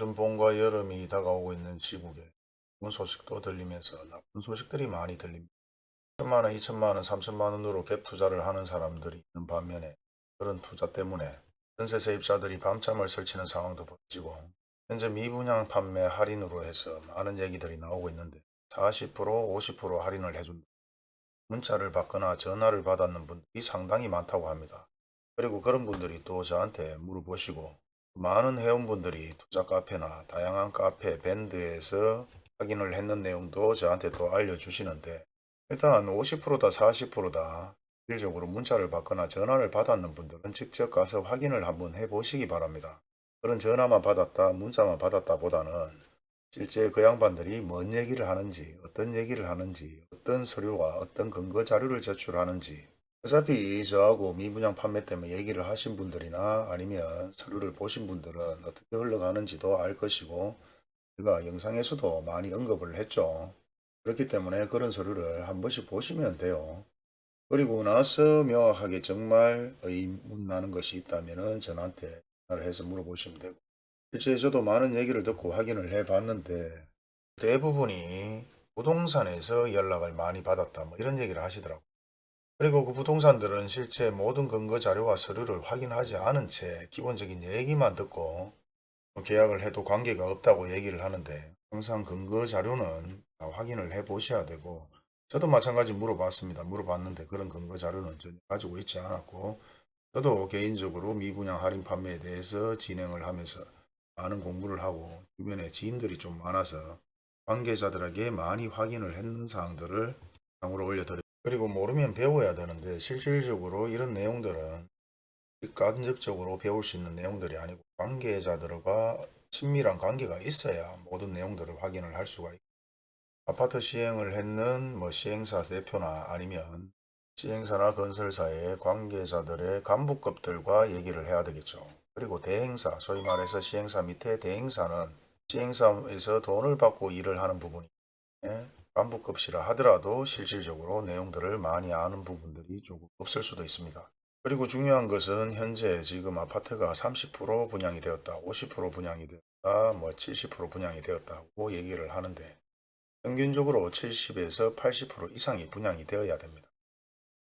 요즘 봄과 여름이 다가오고 있는 시국에 좋은 소식도 들리면서 나쁜 소식들이 많이 들립니다. 천만 원, 이천만 원, 삼천만 원으로 갭 투자를 하는 사람들이 있는 반면에 그런 투자 때문에 전세 세입자들이 밤잠을 설치는 상황도 벌어지고 현재 미분양 판매 할인으로 해서 많은 얘기들이 나오고 있는데 40% 50% 할인을 해준다. 문자를 받거나 전화를 받았는 분들이 상당히 많다고 합니다. 그리고 그런 분들이 또 저한테 물어보시고 많은 회원분들이 투자 카페나 다양한 카페 밴드에서 확인을 했는 내용도 저한테 또 알려주시는데 일단 50%다 40%다 실질적으로 문자를 받거나 전화를 받았는 분들은 직접 가서 확인을 한번 해보시기 바랍니다. 그런 전화만 받았다 문자만 받았다 보다는 실제 그 양반들이 뭔 얘기를 하는지 어떤 얘기를 하는지 어떤 서류와 어떤 근거 자료를 제출하는지 어차피 저하고 미분양 판매 때문에 얘기를 하신 분들이나 아니면 서류를 보신 분들은 어떻게 흘러가는지도 알 것이고 제가 영상에서도 많이 언급을 했죠. 그렇기 때문에 그런 서류를 한 번씩 보시면 돼요. 그리고 나서 명확하게 정말 의문 나는 것이 있다면 저한테 전화를 해서 물어보시면 되고 실제 저도 많은 얘기를 듣고 확인을 해 봤는데 대부분이 부동산에서 연락을 많이 받았다 뭐 이런 얘기를 하시더라고요. 그리고 그 부동산들은 실제 모든 근거 자료와 서류를 확인하지 않은 채 기본적인 얘기만 듣고 뭐 계약을 해도 관계가 없다고 얘기를 하는데 항상 근거 자료는 다 확인을 해 보셔야 되고 저도 마찬가지 물어봤습니다. 물어봤는데 그런 근거 자료는 전혀 가지고 있지 않았고 저도 개인적으로 미분양 할인 판매에 대해서 진행을 하면서 많은 공부를 하고 주변에 지인들이 좀 많아서 관계자들에게 많이 확인을 했는 사항들을 상으로 올려드렸습니다. 그리고 모르면 배워야 되는데 실질적으로 이런 내용들은 직간접적으로 배울 수 있는 내용들이 아니고 관계자들과 친밀한 관계가 있어야 모든 내용들을 확인을 할 수가 있고 아파트 시행을 했는 뭐 시행사 대표나 아니면 시행사나 건설사의 관계자들의 간부급들과 얘기를 해야 되겠죠. 그리고 대행사, 소위 말해서 시행사 밑에 대행사는 시행사에서 돈을 받고 일을 하는 부분이 간부급이라 하더라도 실질적으로 내용들을 많이 아는 부분들이 조금 없을 수도 있습니다. 그리고 중요한 것은 현재 지금 아파트가 30% 분양이 되었다, 50% 분양이 되었다, 뭐 70% 분양이 되었다고 얘기를 하는데 평균적으로 70에서 80% 이상이 분양이 되어야 됩니다.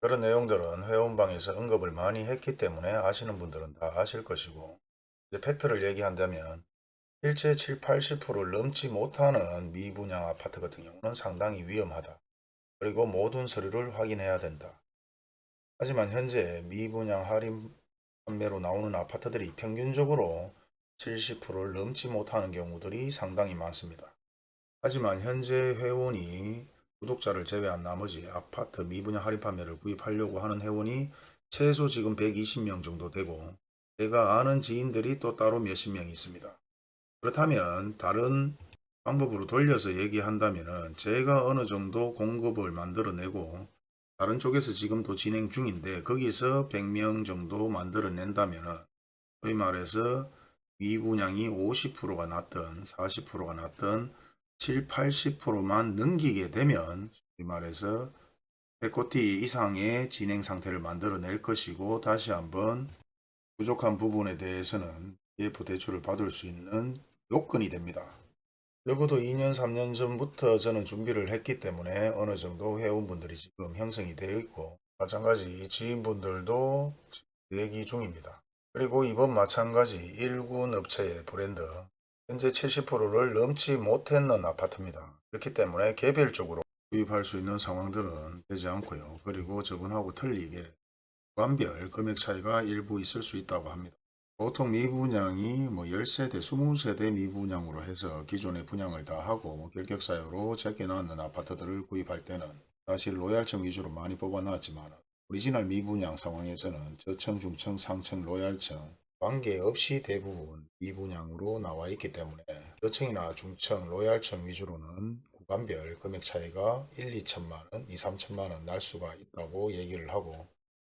그런 내용들은 회원방에서 언급을 많이 했기 때문에 아시는 분들은 다 아실 것이고 이제 팩트를 얘기한다면 실제 7, 80%를 넘지 못하는 미분양 아파트 같은 경우는 상당히 위험하다. 그리고 모든 서류를 확인해야 된다. 하지만 현재 미분양 할인 판매로 나오는 아파트들이 평균적으로 70%를 넘지 못하는 경우들이 상당히 많습니다. 하지만 현재 회원이 구독자를 제외한 나머지 아파트 미분양 할인 판매를 구입하려고 하는 회원이 최소 지금 120명 정도 되고 제가 아는 지인들이 또 따로 몇십 명 있습니다. 그렇다면 다른 방법으로 돌려서 얘기한다면 제가 어느 정도 공급을 만들어내고 다른 쪽에서 지금도 진행 중인데 거기서 100명 정도 만들어낸다면 소위 말해서 미분양이 50%가 났든 40%가 났든 7, 80%만 넘기게 되면 소위 말해서 100코티 이상의 진행 상태를 만들어낼 것이고 다시 한번 부족한 부분에 대해서는 EF 대출을 받을 수 있는 요건이 됩니다. 적어도 2년 3년 전부터 저는 준비를 했기 때문에 어느 정도 회원분들이 지금 형성이 되어 있고 마찬가지 지인분들도 얘기 중입니다. 그리고 이번 마찬가지 1군 업체의 브랜드 현재 70%를 넘지 못했는 아파트입니다. 그렇기 때문에 개별적으로 구입할 수 있는 상황들은 되지 않고요. 그리고 저번하고 틀리게 구간별 금액 차이가 일부 있을 수 있다고 합니다. 보통 미분양이 뭐 10세대, 20세대 미분양으로 해서 기존의 분양을 다 하고 결격사유로 제껴놨는 아파트들을 구입할 때는 사실 로얄층 위주로 많이 뽑아놨지만 오리지널 미분양 상황에서는 저층, 중층, 상층, 로얄층 관계없이 대부분 미분양으로 나와 있기 때문에 저층이나 중층, 로얄층 위주로는 구간별 금액 차이가 1, 2천만원, 2, 3천만원 날 수가 있다고 얘기를 하고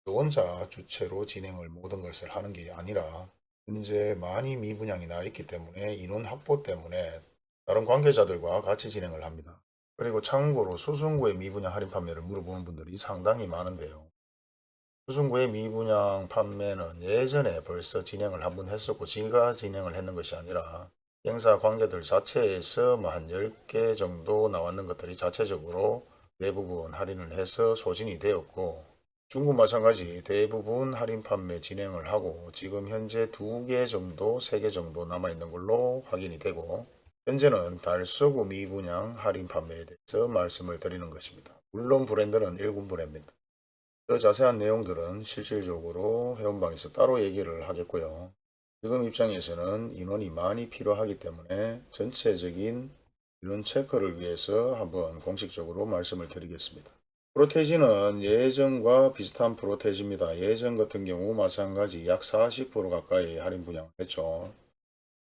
또 혼자 주체로 진행을 모든 것을 하는 게 아니라 현재 많이 미분양이 나 있기 때문에 인원 확보 때문에 다른 관계자들과 같이 진행을 합니다. 그리고 참고로 수승구의 미분양 할인 판매를 물어보는 분들이 상당히 많은데요. 수승구의 미분양 판매는 예전에 벌써 진행을 한번 했었고 제가 진행을 했는 것이 아니라 행사 관계들 자체에서 뭐 한 10개 정도 나왔는 것들이 자체적으로 대부분 할인을 해서 소진이 되었고 중국 마찬가지 대부분 할인 판매 진행을 하고 지금 현재 두 개 정도, 세 개 정도 남아있는 걸로 확인이 되고 현재는 달서구 미분양 할인 판매에 대해서 말씀을 드리는 것입니다. 물론 브랜드는 일군 브랜드입니다. 더 자세한 내용들은 실질적으로 회원방에서 따로 얘기를 하겠고요. 지금 입장에서는 인원이 많이 필요하기 때문에 전체적인 이런 체크를 위해서 한번 공식적으로 말씀을 드리겠습니다. 프로테지는 예전과 비슷한 프로테지입니다. 예전 같은 경우 마찬가지 약 40% 가까이 할인 분양을 했죠.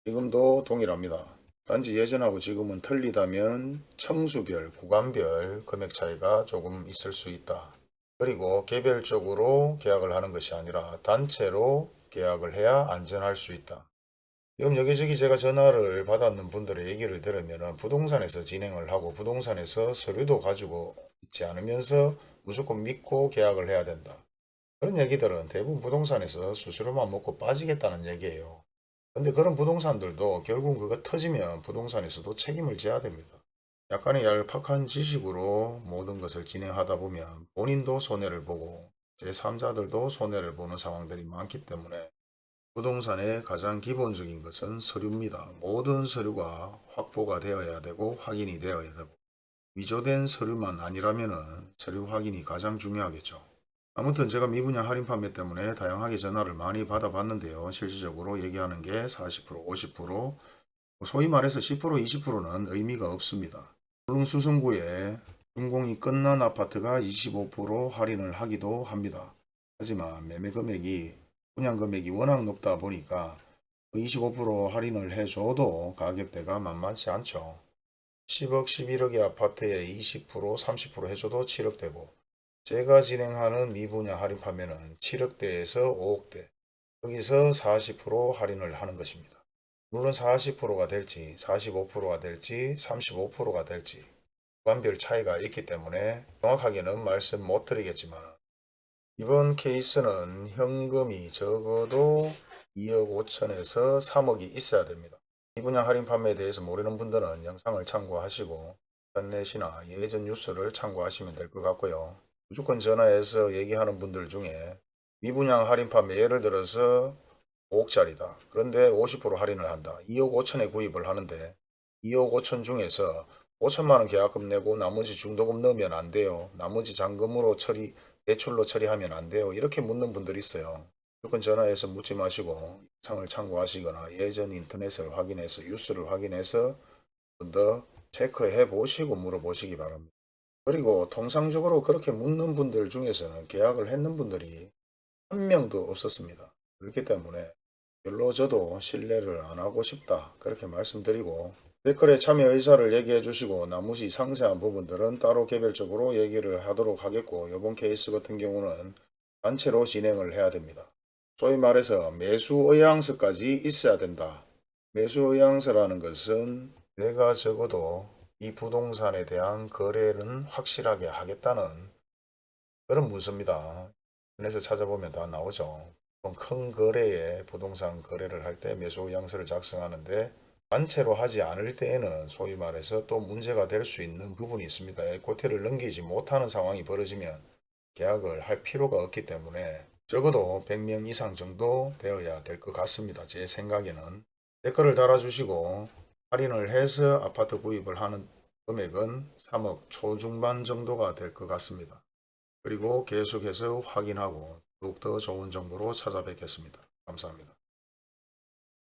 지금도 동일합니다. 단지 예전하고 지금은 틀리다면 청수별, 구간별 금액 차이가 조금 있을 수 있다. 그리고 개별적으로 계약을 하는 것이 아니라 단체로 계약을 해야 안전할 수 있다. 지금 여기저기 제가 전화를 받았는 분들의 얘기를 들으면 부동산에서 진행을 하고 부동산에서 서류도 가지고 있지 않으면서 무조건 믿고 계약을 해야 된다. 그런 얘기들은 대부분 부동산에서 수수료만 먹고 빠지겠다는 얘기예요. 근데 그런 부동산들도 결국 그거 터지면 부동산에서도 책임을 져야 됩니다. 약간의 얄팍한 지식으로 모든 것을 진행하다 보면 본인도 손해를 보고 제3자들도 손해를 보는 상황들이 많기 때문에 부동산의 가장 기본적인 것은 서류입니다. 모든 서류가 확보가 되어야 되고 확인이 되어야 되고 위조된 서류만 아니라면 서류 확인이 가장 중요하겠죠. 아무튼 제가 미분양 할인 판매 때문에 다양하게 전화를 많이 받아봤는데요. 실질적으로 얘기하는 게 40%, 50%, 소위 말해서 10%, 20%는 의미가 없습니다. 물론 수성구에 준공이 끝난 아파트가 25% 할인을 하기도 합니다. 하지만 매매 금액이 분양 금액이 워낙 높다 보니까 25% 할인을 해줘도 가격대가 만만치 않죠. 10억, 11억의 아파트에 20%, 30% 해줘도 7억 되고 제가 진행하는 미분양 할인 판매는 7억대에서 5억대 여기서 40% 할인을 하는 것입니다. 물론 40%가 될지 45%가 될지 35%가 될지 구간별 차이가 있기 때문에 정확하게는 말씀 못 드리겠지만 이번 케이스는 현금이 적어도 2억 5천에서 3억이 있어야 됩니다. 미분양 할인 판매에 대해서 모르는 분들은 영상을 참고하시고 인터넷이나 예전 뉴스를 참고하시면 될 것 같고요. 무조건 전화해서 얘기하는 분들 중에 미분양 할인 판매 예를 들어서 5억짜리다. 그런데 50% 할인을 한다. 2억 5천에 구입을 하는데 2억 5천 중에서 5천만 원 계약금 내고 나머지 중도금 넣으면 안 돼요. 나머지 잔금으로 처리, 대출로 처리하면 안 돼요. 이렇게 묻는 분들이 있어요. 무조건 전화해서 묻지 마시고 상을 참고하시거나 예전 인터넷을 확인해서 뉴스를 확인해서 좀더 체크해 보시고 물어보시기 바랍니다. 그리고 통상적으로 그렇게 묻는 분들 중에서는 계약을 했는 분들이 한 명도 없었습니다. 그렇기 때문에 별로 저도 신뢰를 안 하고 싶다 그렇게 말씀드리고 댓글에 참여 의사를 얘기해 주시고 나머지 상세한 부분들은 따로 개별적으로 얘기를 하도록 하겠고 이번 케이스 같은 경우는 단체로 진행을 해야 됩니다. 소위 말해서 매수 의향서까지 있어야 된다. 매수 의향서라는 것은 내가 적어도 이 부동산에 대한 거래는 확실하게 하겠다는 그런 문서입니다. 인터넷에 찾아보면 다 나오죠. 큰 거래에 부동산 거래를 할 때 매수 의향서를 작성하는데 단체로 하지 않을 때에는 소위 말해서 또 문제가 될 수 있는 부분이 있습니다. 에코티를 넘기지 못하는 상황이 벌어지면 계약을 할 필요가 없기 때문에 적어도 100명 이상 정도 되어야 될 것 같습니다. 제 생각에는 댓글을 달아주시고 할인을 해서 아파트 구입을 하는 금액은 3억 초중반 정도가 될 것 같습니다. 그리고 계속해서 확인하고 더욱더 좋은 정보로 찾아뵙겠습니다. 감사합니다.